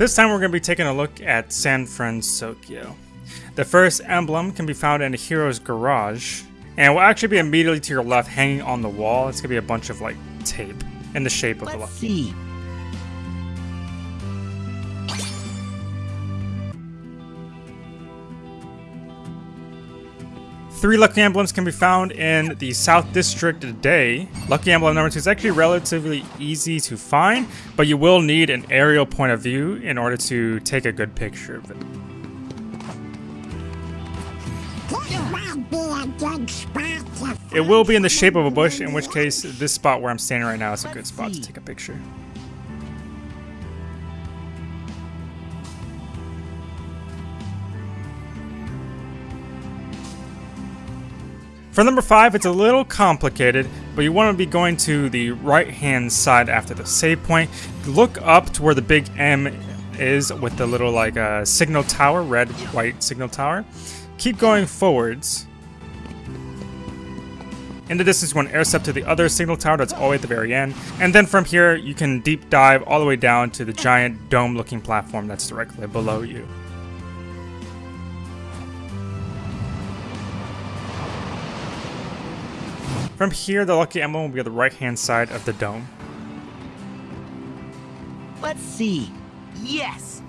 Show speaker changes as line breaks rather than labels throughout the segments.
This time we're going to be taking a look at San Fransokyo. The first emblem can be found in a Hiro's garage, and will actually be immediately to your left hanging on the wall. It's going to be a bunch of like tape in the shape of
Let's
a lucky.
see.
Three lucky emblems can be found in the South District today. Lucky emblem number two is actually relatively easy to find, but you will need an aerial point of view in order to take a good picture of it. It will be in the shape of a bush, in which case this spot where I'm standing right now is a good spot to take a picture. For number 5, it's a little complicated, but you want to be going to the right-hand side after the save point. Look up to where the big M is with the little like uh, signal tower, red, white signal tower. Keep going forwards. In the distance, you want to air step to the other signal tower that's all the way at the very end. And then from here, you can deep dive all the way down to the giant dome-looking platform that's directly below you. From here, the lucky emblem will be on the right-hand side of the dome.
Let's see. Yes.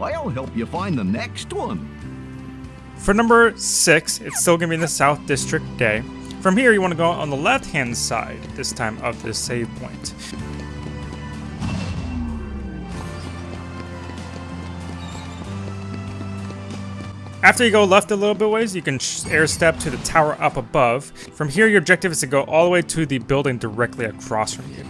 I'll help you find the next one.
For number six, it's still gonna be in the South District Day. From here, you want to go on the left-hand side this time of the save point. After you go left a little bit ways, you can air step to the tower up above. From here, your objective is to go all the way to the building directly across from you.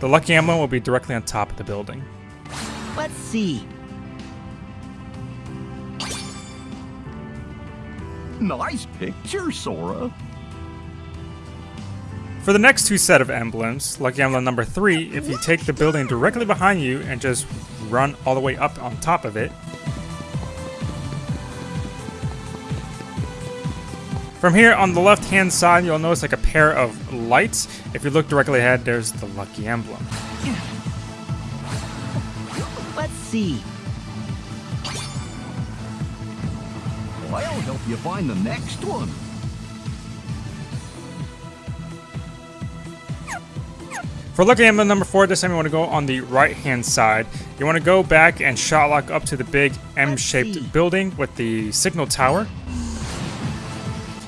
The lucky emblem will be directly on top of the building.
Let's see.
Nice picture, Sora.
For the next two set of emblems, Lucky Emblem number 3, if you take the building directly behind you and just run all the way up on top of it. From here on the left hand side, you'll notice like a pair of lights. If you look directly ahead, there's the Lucky Emblem.
Let's see.
I'll help you find the next one.
For Lucky Emblem number 4, this time you want to go on the right hand side. You want to go back and shot lock up to the big M shaped building with the signal tower.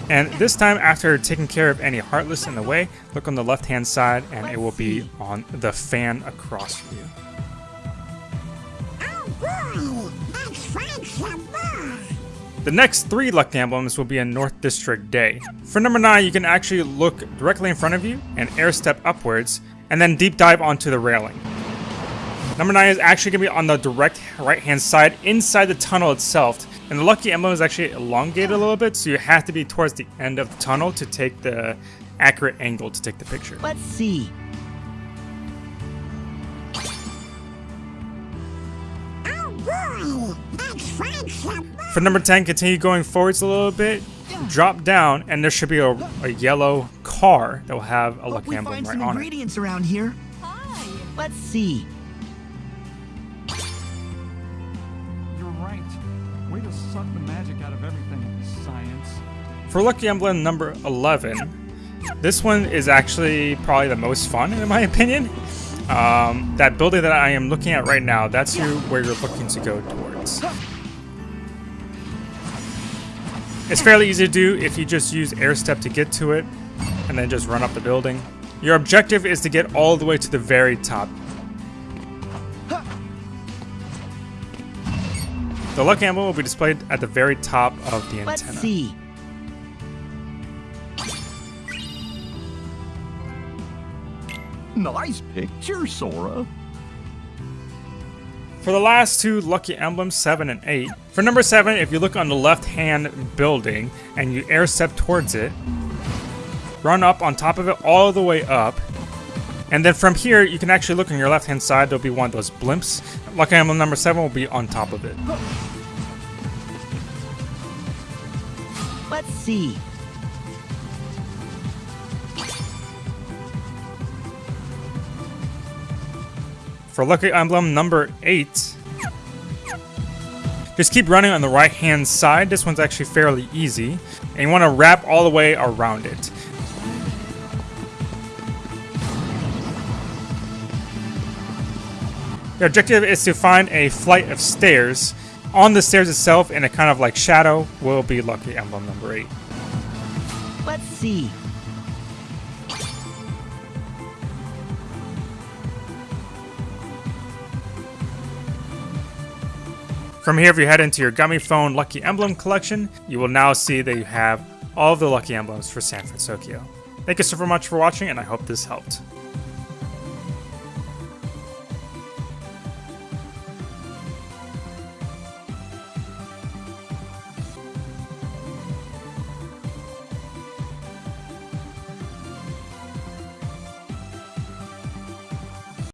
And this time, after taking care of any Heartless in the way, look on the left hand side and it will be on the fan across from you.
Oh boy, that's fun some more.
The next three Lucky Emblems will be in North District Day. For number 9, you can actually look directly in front of you and air step upwards, and then deep dive onto the railing. Number 9 is actually going to be on the direct right hand side inside the tunnel itself. And the Lucky Emblem is actually elongated a little bit, so you have to be towards the end of the tunnel to take the accurate angle to take the picture.
Let's see.
Boy, that's fun some more.
For number 10, continue going forwards a little bit, drop down, and there should be a, a yellow car that will have a
Hope
Lucky
we
Emblem
find
right
some
on it.
ingredients around here.
Hi.
Let's see.
You're right. Way to suck the magic out of everything, science.
For Lucky Emblem number 11, this one is actually probably the most fun in my opinion. Um, that building that I am looking at right now, that's you, where you're looking to go towards. It's fairly easy to do if you just use air step to get to it and then just run up the building. Your objective is to get all the way to the very top. The luck Emblem will be displayed at the very top of the
Let's
antenna.
see.
Nice picture, Sora.
For the last two lucky emblems, 7 and 8. For number 7, if you look on the left hand building and you air step towards it, run up on top of it all the way up. And then from here, you can actually look on your left hand side, there'll be one of those blimps. Lucky emblem number 7 will be on top of it.
Let's see.
For lucky emblem number 8, just keep running on the right hand side. This one's actually fairly easy. And you want to wrap all the way around it. The objective is to find a flight of stairs. On the stairs itself, in a kind of like shadow, will be lucky emblem number 8.
Let's see.
From here, if you head into your Gummy Phone Lucky Emblem collection, you will now see that you have all of the Lucky Emblems for San Fransokyo. Thank you so much for watching, and I hope this helped.